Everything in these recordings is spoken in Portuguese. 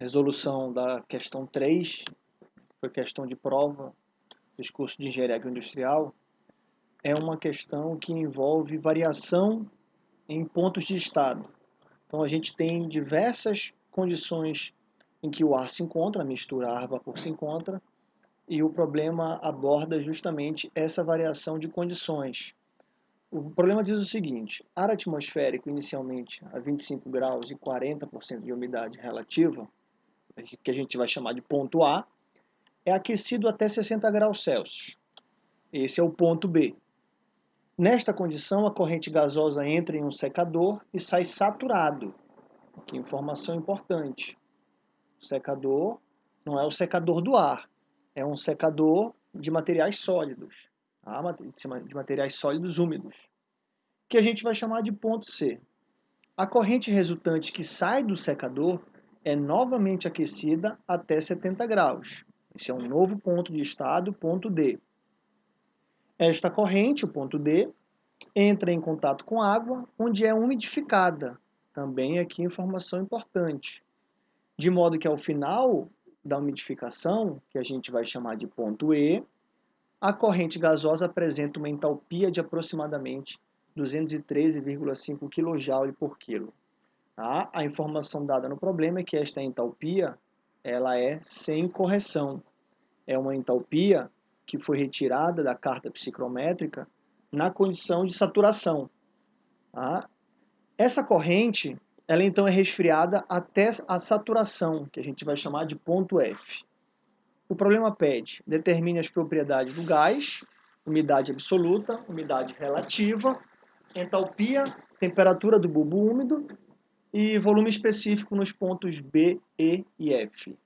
resolução da questão 3, foi questão de prova dos cursos de Engenharia Agroindustrial, é uma questão que envolve variação em pontos de estado. Então a gente tem diversas condições em que o ar se encontra, a mistura ar-vapor se encontra, e o problema aborda justamente essa variação de condições. O problema diz o seguinte, ar atmosférico inicialmente a 25 graus e 40% de umidade relativa, que a gente vai chamar de ponto A, é aquecido até 60 graus Celsius. Esse é o ponto B. Nesta condição, a corrente gasosa entra em um secador e sai saturado. Que informação importante. O secador não é o secador do ar, é um secador de materiais sólidos, tá? de materiais sólidos úmidos, que a gente vai chamar de ponto C. A corrente resultante que sai do secador é novamente aquecida até 70 graus. Esse é um novo ponto de estado, ponto D. Esta corrente, o ponto D, entra em contato com água, onde é umidificada. Também aqui informação importante. De modo que ao final da umidificação, que a gente vai chamar de ponto E, a corrente gasosa apresenta uma entalpia de aproximadamente 213,5 kJ por quilo. Tá? A informação dada no problema é que esta entalpia ela é sem correção. É uma entalpia que foi retirada da carta psicrométrica na condição de saturação. Tá? Essa corrente, ela então é resfriada até a saturação, que a gente vai chamar de ponto F. O problema pede, determine as propriedades do gás, umidade absoluta, umidade relativa, entalpia, temperatura do bulbo úmido e volume específico nos pontos B, E e F.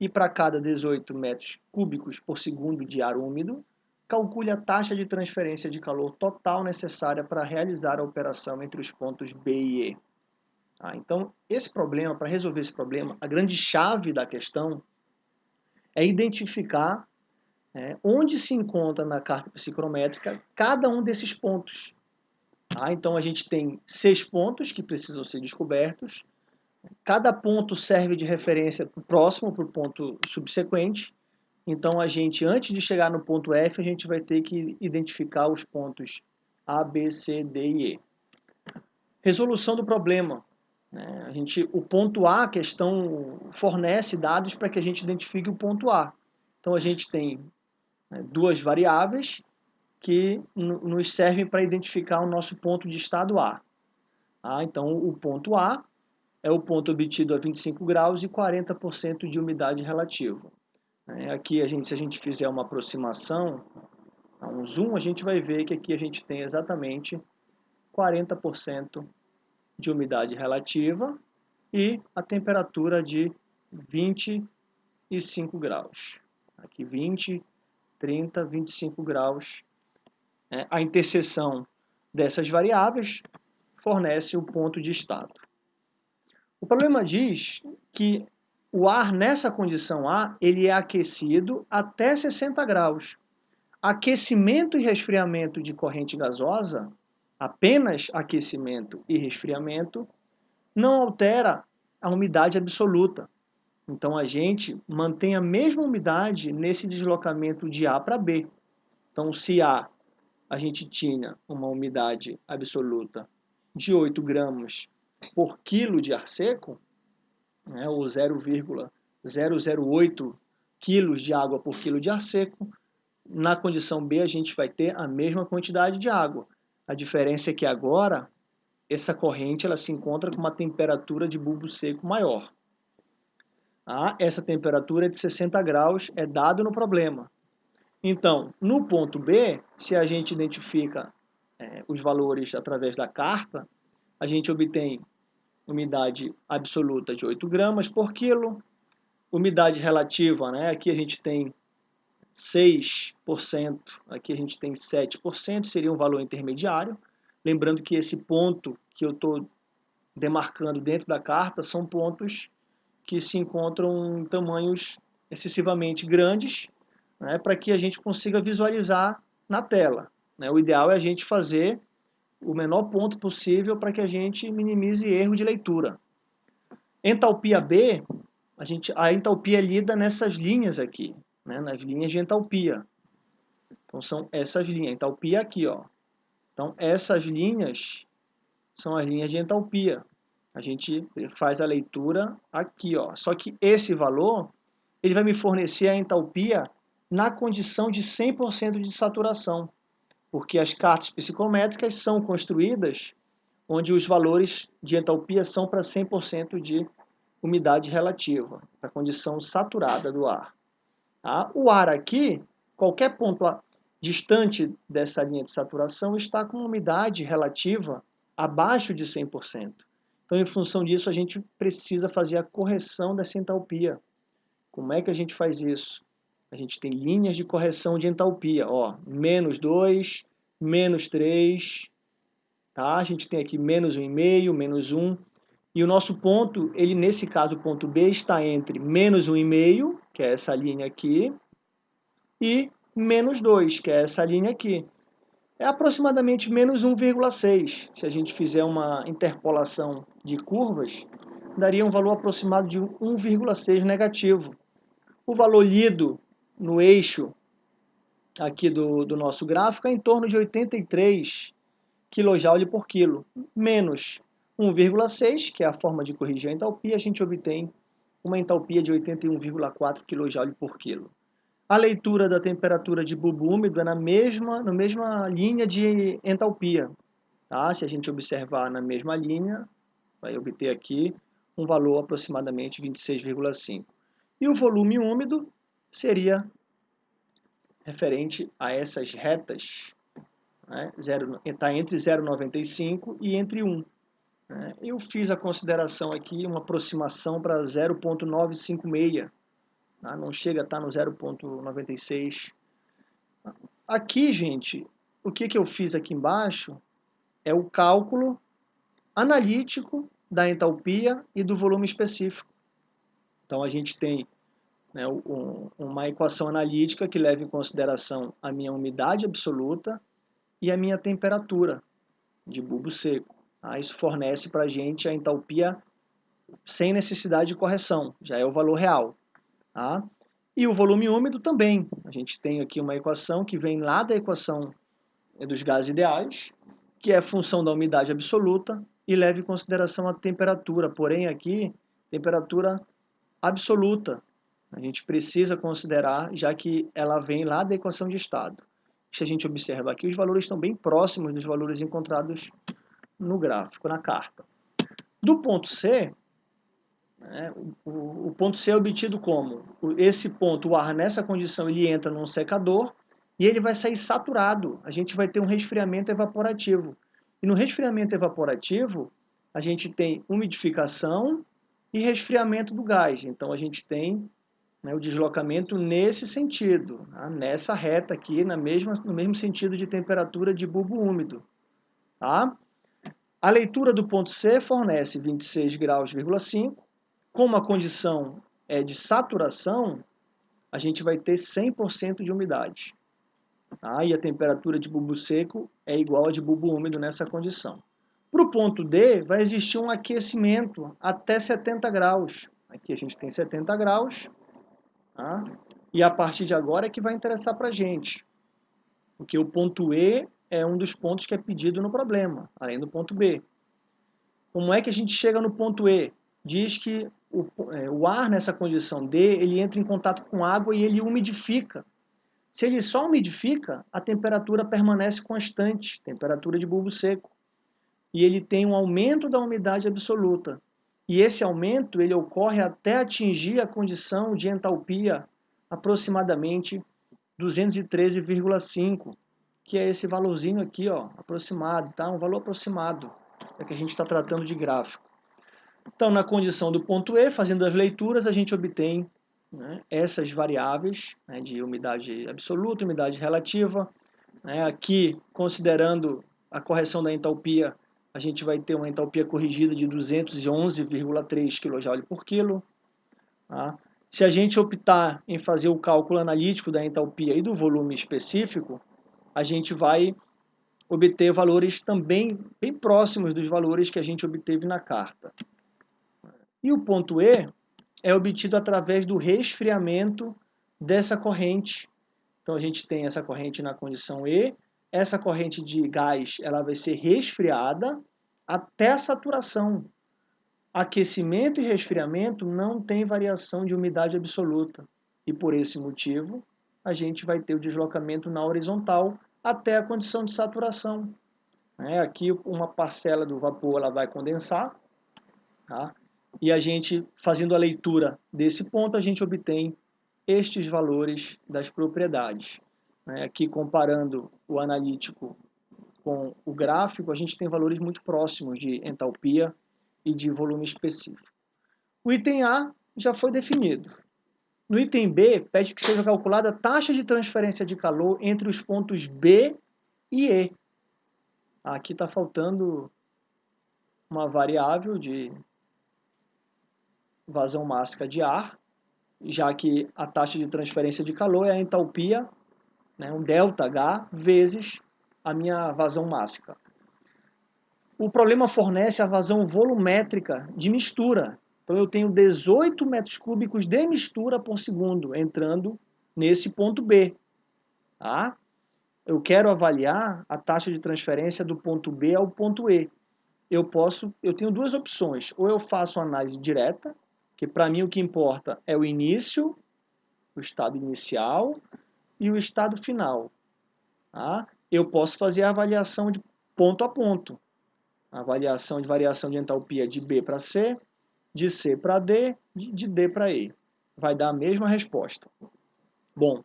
E para cada 18 metros cúbicos por segundo de ar úmido, calcule a taxa de transferência de calor total necessária para realizar a operação entre os pontos B e E. Ah, então, esse problema, para resolver esse problema, a grande chave da questão é identificar é, onde se encontra na carta psicrométrica cada um desses pontos. Ah, então a gente tem seis pontos que precisam ser descobertos. Cada ponto serve de referência para o próximo, para o ponto subsequente. Então a gente, antes de chegar no ponto F, a gente vai ter que identificar os pontos A, B, C, D e E. Resolução do problema. Né? A gente, o ponto A, a questão fornece dados para que a gente identifique o ponto A. Então a gente tem né, duas variáveis que nos servem para identificar o nosso ponto de estado A. Ah, então, o ponto A é o ponto obtido a 25 graus e 40% de umidade relativa. É, aqui, a gente, se a gente fizer uma aproximação, um zoom, a gente vai ver que aqui a gente tem exatamente 40% de umidade relativa e a temperatura de 25 graus. Aqui 20, 30, 25 graus é, a interseção dessas variáveis fornece o ponto de estado. O problema diz que o ar nessa condição A ele é aquecido até 60 graus. Aquecimento e resfriamento de corrente gasosa, apenas aquecimento e resfriamento, não altera a umidade absoluta. Então a gente mantém a mesma umidade nesse deslocamento de A para B. Então se A a gente tinha uma umidade absoluta de 8 gramas por quilo de ar seco, né, ou 0,008 quilos de água por quilo de ar seco, na condição B a gente vai ter a mesma quantidade de água. A diferença é que agora essa corrente ela se encontra com uma temperatura de bulbo seco maior. Ah, essa temperatura de 60 graus, é dado no problema. Então, no ponto B, se a gente identifica é, os valores através da carta, a gente obtém umidade absoluta de 8 gramas por quilo, umidade relativa, né? aqui a gente tem 6%, aqui a gente tem 7%, seria um valor intermediário. Lembrando que esse ponto que eu estou demarcando dentro da carta são pontos que se encontram em tamanhos excessivamente grandes né, para que a gente consiga visualizar na tela. Né? O ideal é a gente fazer o menor ponto possível para que a gente minimize erro de leitura. Entalpia B a, gente, a entalpia é lida nessas linhas aqui, né, nas linhas de entalpia. Então, são essas linhas. Entalpia aqui, ó. Então, essas linhas são as linhas de entalpia. A gente faz a leitura aqui, ó. Só que esse valor, ele vai me fornecer a entalpia na condição de 100% de saturação, porque as cartas psicométricas são construídas onde os valores de entalpia são para 100% de umidade relativa, a condição saturada do ar. Tá? O ar aqui, qualquer ponto distante dessa linha de saturação, está com umidade relativa abaixo de 100%. Então, em função disso, a gente precisa fazer a correção dessa entalpia. Como é que a gente faz isso? A gente tem linhas de correção de entalpia, ó, menos 2, menos 3, tá? A gente tem aqui menos 1,5, menos 1, e o nosso ponto, ele nesse caso, o ponto B, está entre menos 1,5, que é essa linha aqui, e menos 2, que é essa linha aqui. É aproximadamente menos 1,6. Se a gente fizer uma interpolação de curvas, daria um valor aproximado de 1,6 negativo. O valor lido no eixo aqui do, do nosso gráfico é em torno de 83 kJ por quilo, menos 1,6, que é a forma de corrigir a entalpia, a gente obtém uma entalpia de 81,4 kJ por quilo. A leitura da temperatura de bulbo úmido é na mesma, na mesma linha de entalpia. Tá? Se a gente observar na mesma linha, vai obter aqui um valor aproximadamente 26,5. E o volume úmido seria referente a essas retas, né? está entre 0,95 e entre 1. Né? Eu fiz a consideração aqui, uma aproximação para 0,956, tá? não chega a estar no 0,96. Aqui, gente, o que, que eu fiz aqui embaixo é o cálculo analítico da entalpia e do volume específico. Então, a gente tem né, um, uma equação analítica que leva em consideração a minha umidade absoluta e a minha temperatura de bulbo seco. Tá? Isso fornece para a gente a entalpia sem necessidade de correção, já é o valor real. Tá? E o volume úmido também. A gente tem aqui uma equação que vem lá da equação dos gases ideais, que é função da umidade absoluta e leva em consideração a temperatura, porém aqui, temperatura absoluta. A gente precisa considerar, já que ela vem lá da equação de estado. Se a gente observa aqui, os valores estão bem próximos dos valores encontrados no gráfico, na carta. Do ponto C, né, o, o, ponto C é obtido como? Esse ponto, o ar nessa condição, ele entra num secador e ele vai sair saturado. A gente vai ter um resfriamento evaporativo. E no resfriamento evaporativo, a gente tem umidificação e resfriamento do gás. Então, a gente tem né, o deslocamento nesse sentido, tá? nessa reta aqui, na mesma, no mesmo sentido de temperatura de bulbo úmido. Tá? A leitura do ponto C fornece 26 graus,5. Como a condição é de saturação, a gente vai ter 100% de umidade. Tá? E a temperatura de bulbo seco é igual a de bulbo úmido nessa condição. Para o ponto D, vai existir um aquecimento até 70 graus. Aqui a gente tem 70 graus. Tá? E a partir de agora é que vai interessar para a gente. Porque o ponto E é um dos pontos que é pedido no problema, além do ponto B. Como é que a gente chega no ponto E? Diz que o, é, o ar nessa condição D, ele entra em contato com água e ele umidifica. Se ele só umidifica, a temperatura permanece constante, temperatura de bulbo seco. E ele tem um aumento da umidade absoluta. E esse aumento ele ocorre até atingir a condição de entalpia aproximadamente 213,5 que é esse valorzinho aqui, ó, aproximado, tá? Um valor aproximado, é que a gente está tratando de gráfico. Então, na condição do ponto E, fazendo as leituras, a gente obtém né, essas variáveis né, de umidade absoluta, umidade relativa. Né, aqui, considerando a correção da entalpia, a gente vai ter uma entalpia corrigida de 211,3 kJ por quilo. Tá? Se a gente optar em fazer o cálculo analítico da entalpia e do volume específico, a gente vai obter valores também bem próximos dos valores que a gente obteve na carta. E o ponto E é obtido através do resfriamento dessa corrente. Então a gente tem essa corrente na condição E, essa corrente de gás ela vai ser resfriada até a saturação. Aquecimento e resfriamento não tem variação de umidade absoluta. E por esse motivo, a gente vai ter o deslocamento na horizontal até a condição de saturação. É, aqui uma parcela do vapor ela vai condensar, tá? e a gente, fazendo a leitura desse ponto, a gente obtém estes valores das propriedades. Né? Aqui comparando o analítico com o gráfico, a gente tem valores muito próximos de entalpia e de volume específico. O item A já foi definido. No item B, pede que seja calculada a taxa de transferência de calor entre os pontos B e E. Aqui está faltando uma variável de vazão máxima de ar, já que a taxa de transferência de calor é a entalpia, né, um ΔH, vezes a minha vazão máxima. O problema fornece a vazão volumétrica de mistura. Então eu tenho 18 metros cúbicos de mistura por segundo entrando nesse ponto B. Tá? Eu quero avaliar a taxa de transferência do ponto B ao ponto E. Eu posso, eu tenho duas opções. Ou eu faço análise direta, que para mim o que importa é o início, o estado inicial e o estado final. Tá? Eu posso fazer a avaliação de ponto a ponto. Avaliação de variação de entalpia de B para C, de C para D, de D para E. Vai dar a mesma resposta. Bom,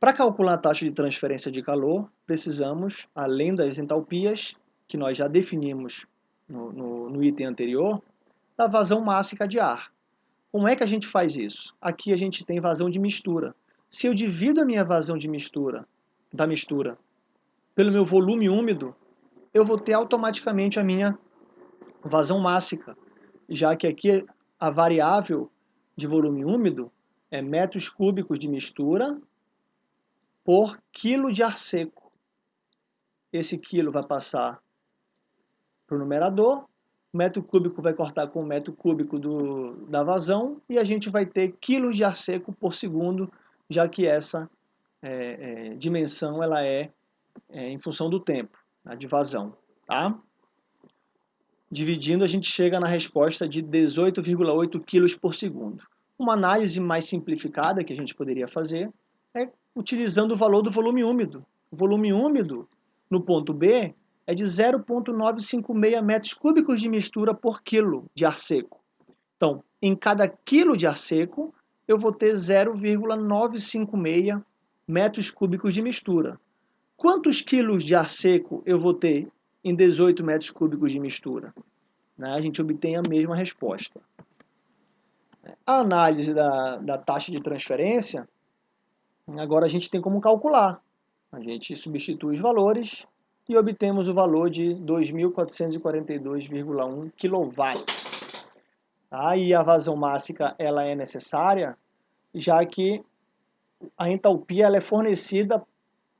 para calcular a taxa de transferência de calor, precisamos, além das entalpias, que nós já definimos no, no, no item anterior, da vazão máxima de ar. Como é que a gente faz isso? Aqui a gente tem vazão de mistura. Se eu divido a minha vazão de mistura, da mistura, pelo meu volume úmido, eu vou ter automaticamente a minha vazão máxima, já que aqui a variável de volume úmido é metros cúbicos de mistura por quilo de ar seco. Esse quilo vai passar para o numerador metro cúbico vai cortar com o metro cúbico do, da vazão e a gente vai ter quilos de ar seco por segundo, já que essa é, é, dimensão ela é, é, em função do tempo né, de vazão. Tá? Dividindo, a gente chega na resposta de 18,8 quilos por segundo. Uma análise mais simplificada que a gente poderia fazer é utilizando o valor do volume úmido. O volume úmido no ponto B é de 0,956 metros cúbicos de mistura por quilo de ar seco. Então, em cada quilo de ar seco, eu vou ter 0,956 metros cúbicos de mistura. Quantos quilos de ar seco eu vou ter em 18 metros cúbicos de mistura? Né? A gente obtém a mesma resposta. A análise da, da taxa de transferência, agora a gente tem como calcular. A gente substitui os valores e obtemos o valor de 2.442,1 kW. Aí a vazão máxima ela é necessária, já que a entalpia ela é fornecida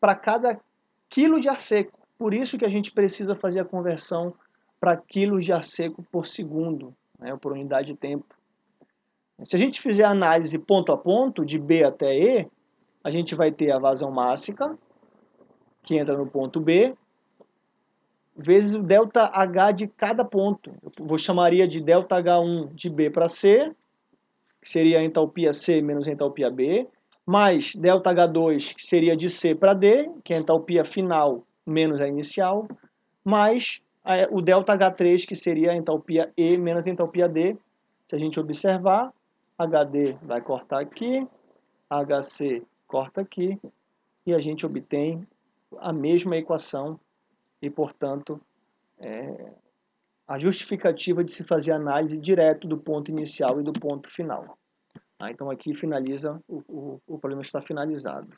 para cada quilo de ar seco. Por isso que a gente precisa fazer a conversão para quilos de ar seco por segundo, né, por unidade de tempo. Se a gente fizer a análise ponto a ponto, de B até E, a gente vai ter a vazão máxima, que entra no ponto B, vezes o delta H de cada ponto. Eu vou chamaria de delta H1 de B para C, que seria a entalpia C menos a entalpia B, mais delta H2, que seria de C para D, que é a entalpia final menos a inicial, mais o delta H3, que seria a entalpia E menos a entalpia D. Se a gente observar, HD vai cortar aqui, HC corta aqui, e a gente obtém a mesma equação e, portanto, é, a justificativa de se fazer análise direto do ponto inicial e do ponto final. Ah, então aqui finaliza, o, o, o problema está finalizado.